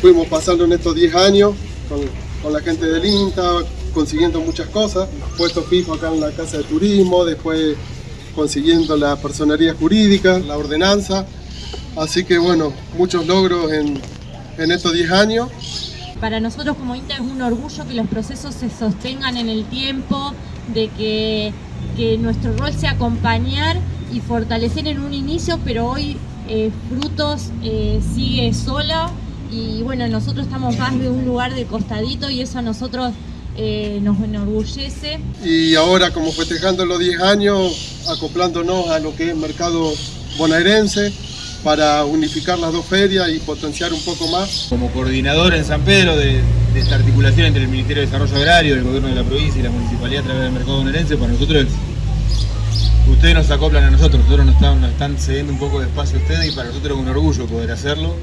fuimos pasando en estos 10 años con, con la gente del INTA, consiguiendo muchas cosas, puesto fijo acá en la Casa de Turismo, después consiguiendo la personería jurídica, la ordenanza, así que bueno, muchos logros en, en estos 10 años. Para nosotros como INTA es un orgullo que los procesos se sostengan en el tiempo, de que, que nuestro rol sea acompañar y fortalecer en un inicio, pero hoy eh, Frutos eh, sigue sola y bueno, nosotros estamos más de un lugar de costadito y eso a nosotros eh, nos enorgullece. Y ahora como festejando los 10 años, acoplándonos a lo que es mercado bonaerense para unificar las dos ferias y potenciar un poco más. Como coordinador en San Pedro de, de esta articulación entre el Ministerio de Desarrollo Agrario, el Gobierno de la provincia y la Municipalidad a través del mercado bonaerense, para nosotros ustedes nos acoplan a nosotros, nosotros nos están, nos están cediendo un poco de espacio a ustedes y para nosotros es un orgullo poder hacerlo.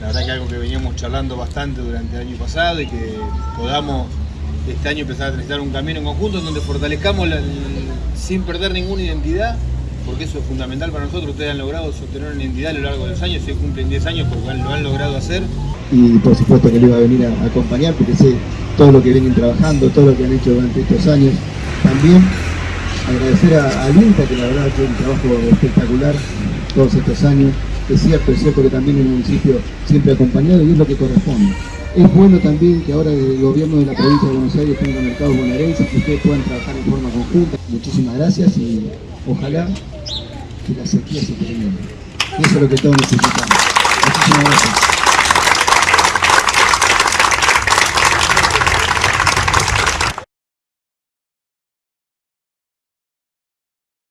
La verdad que algo que veníamos charlando bastante durante el año pasado y que podamos este año empezar a transitar un camino en conjunto en donde fortalezcamos sin perder ninguna identidad, porque eso es fundamental para nosotros. Ustedes han logrado sostener una identidad a lo largo de los años, se cumplen 10 años porque lo han logrado hacer. Y por supuesto que le iba a venir a acompañar porque sé todo lo que vienen trabajando, todo lo que han hecho durante estos años. También agradecer a, a que la verdad ha hecho un trabajo espectacular todos estos años. Es cierto, es cierto que también el municipio siempre ha acompañado y es lo que corresponde. Es bueno también que ahora el gobierno de la provincia de Buenos Aires tenga mercados bonaerenses, que ustedes puedan trabajar en forma conjunta. Muchísimas gracias y ojalá que la sequía se termine. Eso es lo que todos necesitamos.